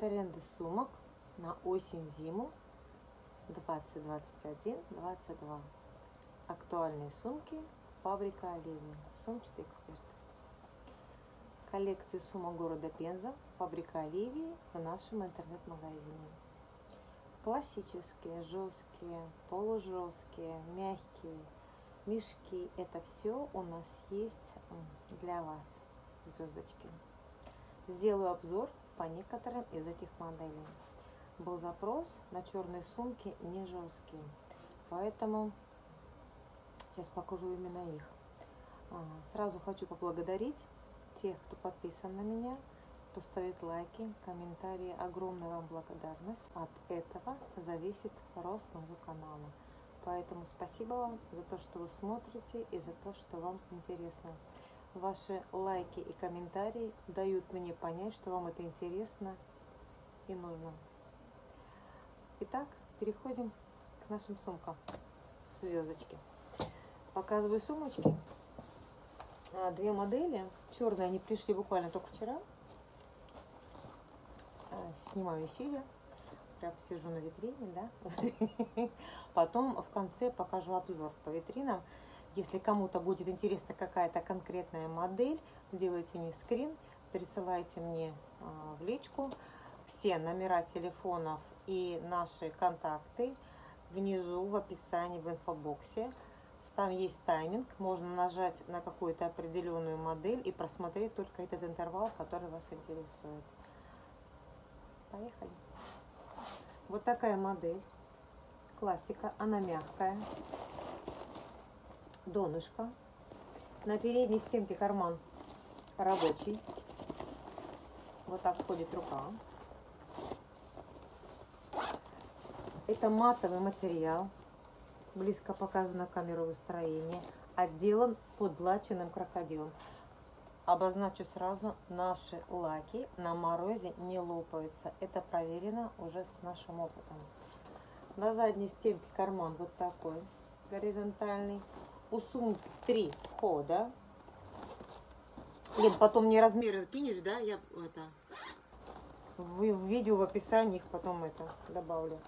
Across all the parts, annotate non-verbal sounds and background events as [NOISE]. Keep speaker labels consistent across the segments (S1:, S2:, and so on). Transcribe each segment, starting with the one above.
S1: Тренды сумок на осень-зиму 2021-22. Актуальные сумки фабрика Оливия. Сумчатый эксперт. Коллекции сумок города Пенза. Фабрика Оливии в нашем интернет-магазине. Классические, жесткие, полужесткие, мягкие мешки. Это все у нас есть для вас, звездочки. Сделаю обзор по некоторым из этих моделей. Был запрос на черные сумки не жесткие, поэтому сейчас покажу именно их. А, сразу хочу поблагодарить тех, кто подписан на меня, кто ставит лайки, комментарии. Огромная вам благодарность. От этого зависит рост моего канала. Поэтому спасибо вам за то, что вы смотрите и за то, что вам интересно. Ваши лайки и комментарии дают мне понять, что вам это интересно и нужно. Итак, переходим к нашим сумкам. Звездочки. Показываю сумочки. А, две модели. Черные, они пришли буквально только вчера. А, снимаю сидя. Прям сижу на витрине, да. [LAUGHS] Потом в конце покажу обзор по витринам. Если кому-то будет интересна какая-то конкретная модель, делайте мне скрин, присылайте мне а, в личку все номера телефонов и наши контакты внизу в описании в инфобоксе. Там есть тайминг, можно нажать на какую-то определенную модель и просмотреть только этот интервал, который вас интересует. Поехали. Вот такая модель. Классика, она мягкая донышко. На передней стенке карман рабочий. Вот так входит рука. Это матовый материал. Близко показано камеру выстроения. Отделан подлаченным крокодилом. Обозначу сразу, наши лаки на морозе не лопаются. Это проверено уже с нашим опытом. На задней стенке карман вот такой, горизонтальный у сумки три входа. Лен, потом мне размеры кинешь, да? Я это в, в видео в описании их потом это добавлю.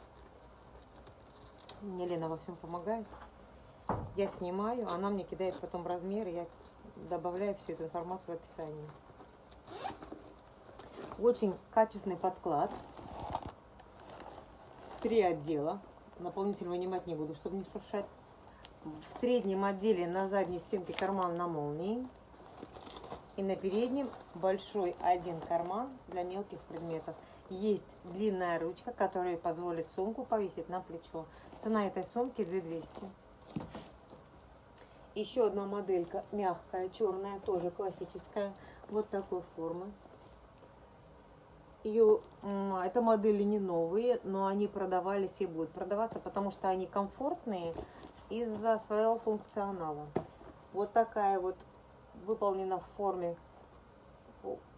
S1: Мне Лена во всем помогает. Я снимаю, она мне кидает потом размеры, я добавляю всю эту информацию в описании. Очень качественный подклад. Три отдела. Наполнитель вынимать не буду, чтобы не шуршать в среднем отделе на задней стенке карман на молнии. И на переднем большой один карман для мелких предметов. Есть длинная ручка, которая позволит сумку повесить на плечо. Цена этой сумки 2200. Еще одна моделька мягкая, черная, тоже классическая. Вот такой формы. Ее, это модели не новые, но они продавались и будут продаваться, потому что они комфортные, из-за своего функционала. Вот такая вот выполнена в форме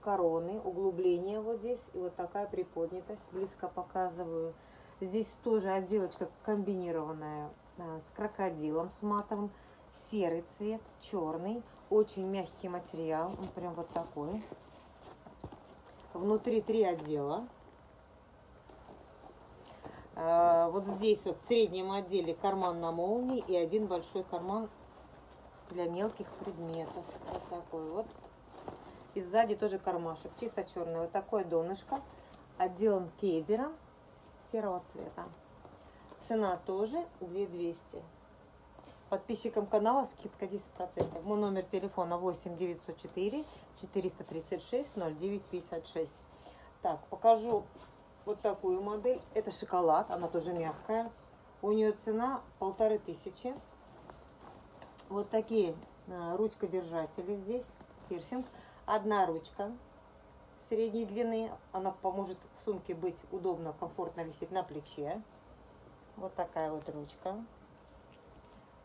S1: короны, углубление вот здесь, и вот такая приподнятость, близко показываю. Здесь тоже отделочка комбинированная а, с крокодилом, с матовым, серый цвет, черный, очень мягкий материал, он прям вот такой. Внутри три отдела. А, вот здесь вот в среднем отделе карман на молнии и один большой карман для мелких предметов. Вот такой вот. И сзади тоже кармашек, чисто черный. Вот такое донышко, отделан кедером серого цвета. Цена тоже 2200. Подписчикам канала скидка 10%. Мой номер телефона 8 904 436 09 56. Так, покажу вот такую модель. Это шоколад, она тоже мягкая. У нее цена полторы тысячи. Вот такие а, ручка-держатели здесь, пирсинг. Одна ручка средней длины. Она поможет сумке быть удобно, комфортно висеть на плече. Вот такая вот ручка.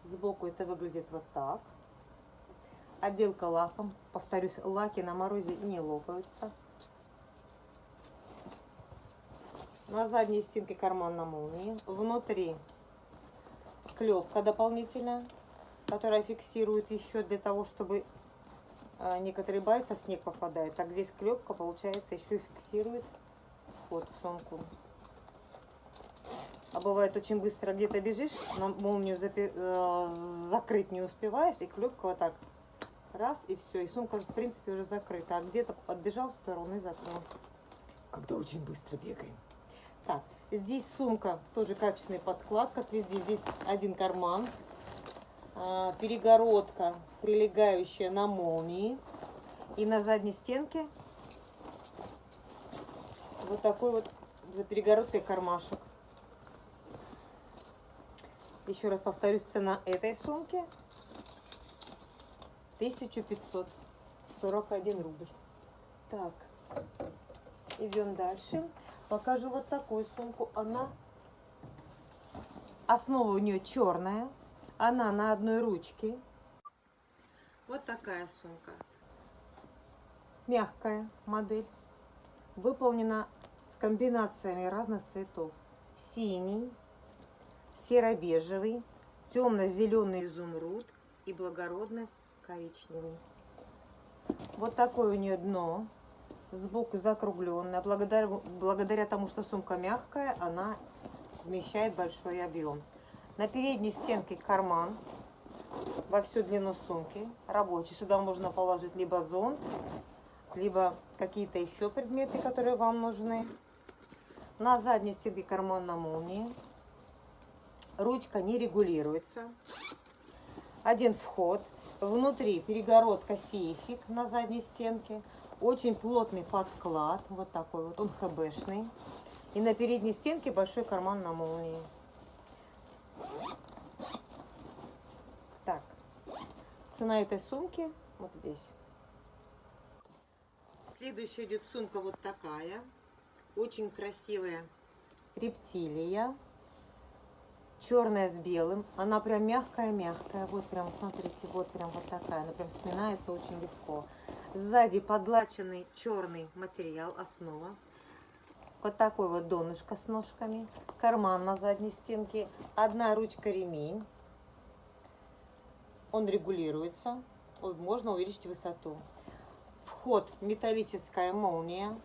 S1: Сбоку это выглядит вот так. Отделка лаком. Повторюсь, лаки на морозе не лопаются. На задней стенке карман на молнии. Внутри клепка дополнительная, которая фиксирует еще для того, чтобы а, некоторые боятся, снег попадает. Так здесь клепка, получается, еще и фиксирует вход в сумку. А бывает очень быстро где-то бежишь, на молнию запи- э, закрыть не успеваешь, и клепка вот так раз, и все, и сумка в принципе уже закрыта. А где-то отбежал в сторону и закрыл. Когда очень быстро бегаем. Так, здесь сумка, тоже качественный подклад, как везде. Здесь один карман, а, перегородка, прилегающая на молнии. И на задней стенке вот такой вот за перегородкой кармашек. Еще раз повторюсь, цена этой сумки 1541 рубль. Так, идем дальше. Покажу вот такую сумку. Она, основа у нее черная. Она на одной ручке. Вот такая сумка. Мягкая модель. Выполнена с комбинациями разных цветов. Синий, серо-бежевый, темно-зеленый изумруд и благородный коричневый. Вот такое у нее дно. Сбоку закругленная. Благодаря, благодаря тому, что сумка мягкая, она вмещает большой объем. На передней стенке карман во всю длину сумки рабочий. Сюда можно положить либо зонт, либо какие-то еще предметы, которые вам нужны. На задней стенке карман на молнии. Ручка не регулируется. Один вход. Внутри перегородка сейфик на задней стенке. Очень плотный подклад. Вот такой вот. Он хбшный. И на передней стенке большой карман на молнии. Так. Цена этой сумки вот здесь. Следующая идет сумка вот такая. Очень красивая рептилия. Черная с белым. Она прям мягкая-мягкая. Вот прям, смотрите, вот прям вот такая. Она прям сминается очень легко. Сзади подлаченный черный материал, основа. Вот такой вот донышко с ножками. Карман на задней стенке. Одна ручка ремень. Он регулируется. Можно увеличить высоту. Вход металлическая молния.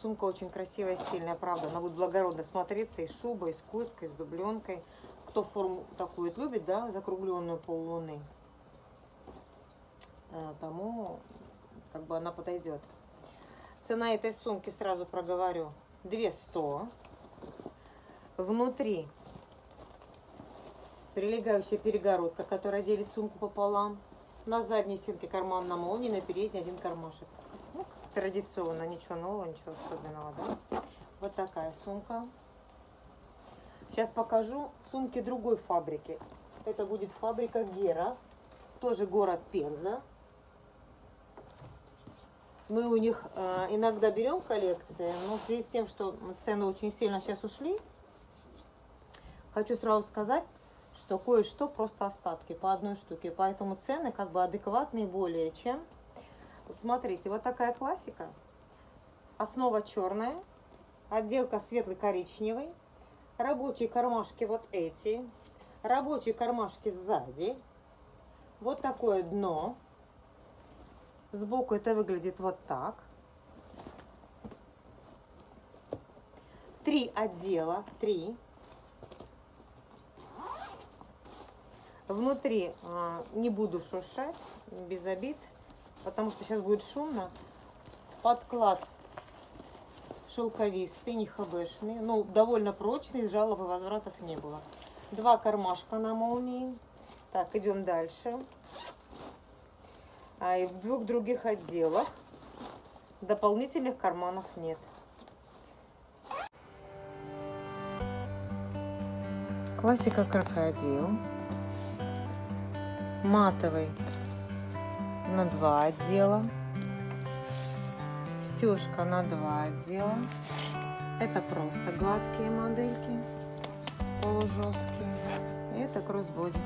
S1: Сумка очень красивая, стильная, правда. Она будет благородно смотреться и с шубой, и с курткой, и с дубленкой. Кто форму такую любит, да, закругленную поллуны, э, тому как бы она подойдет. Цена этой сумки, сразу проговорю, 200. Внутри прилегающая перегородка, которая делит сумку пополам. На задней стенке карман на молнии, на передней один кармашек. Ну, традиционно, ничего нового, ничего особенного, да? Вот такая сумка. Сейчас покажу сумки другой фабрики. Это будет фабрика Гера, тоже город Пенза. Мы у них э, иногда берем коллекции, но в связи с тем, что цены очень сильно сейчас ушли, хочу сразу сказать, что кое-что просто остатки по одной штуке. Поэтому цены как бы адекватные более чем. Вот смотрите, вот такая классика. Основа черная, отделка светло-коричневый, рабочие кармашки вот эти, рабочие кармашки сзади, вот такое дно. Сбоку это выглядит вот так. Три отдела, три. Внутри а, не буду шуршать, без обид, потому что сейчас будет шумно. Подклад шелковистый, не хбшный, ну, довольно прочный, жалоб возвратов не было. Два кармашка на молнии. Так, идем дальше. А и в двух других отделах дополнительных карманов нет. Классика крокодил. Матовый на два отдела застежка на два отдела. Это просто гладкие модельки, полужесткие. И это кроссбоди.